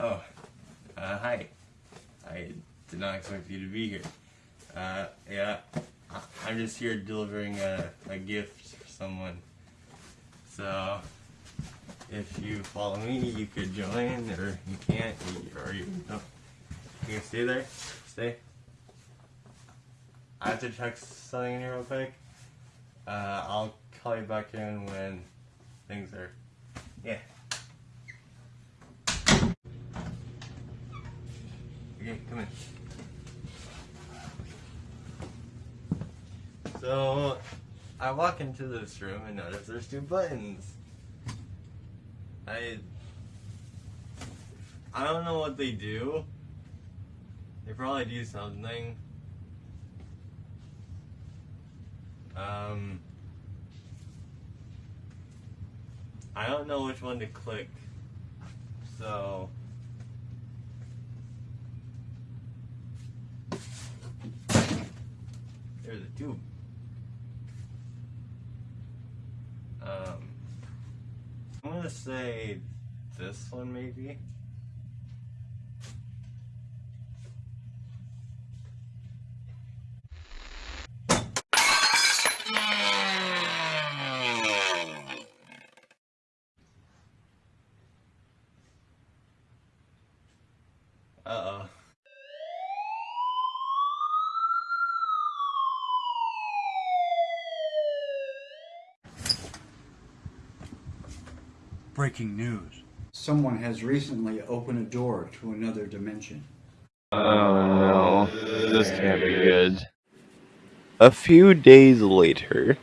Oh, uh, hi. I did not expect you to be here. Uh, yeah, I'm just here delivering a, a gift for someone. So, if you follow me, you could join, or you can't, or you, no. You can stay there? Stay. I have to check something in here real quick. Uh, I'll call you back in when things are, yeah. Okay, come in. So, I walk into this room and notice there's two buttons. I I don't know what they do. They probably do something. Um I don't know which one to click. So A tube. Um, I'm gonna say this one maybe. Uh Breaking news. Someone has recently opened a door to another dimension. Oh no, this can't be good. A few days later.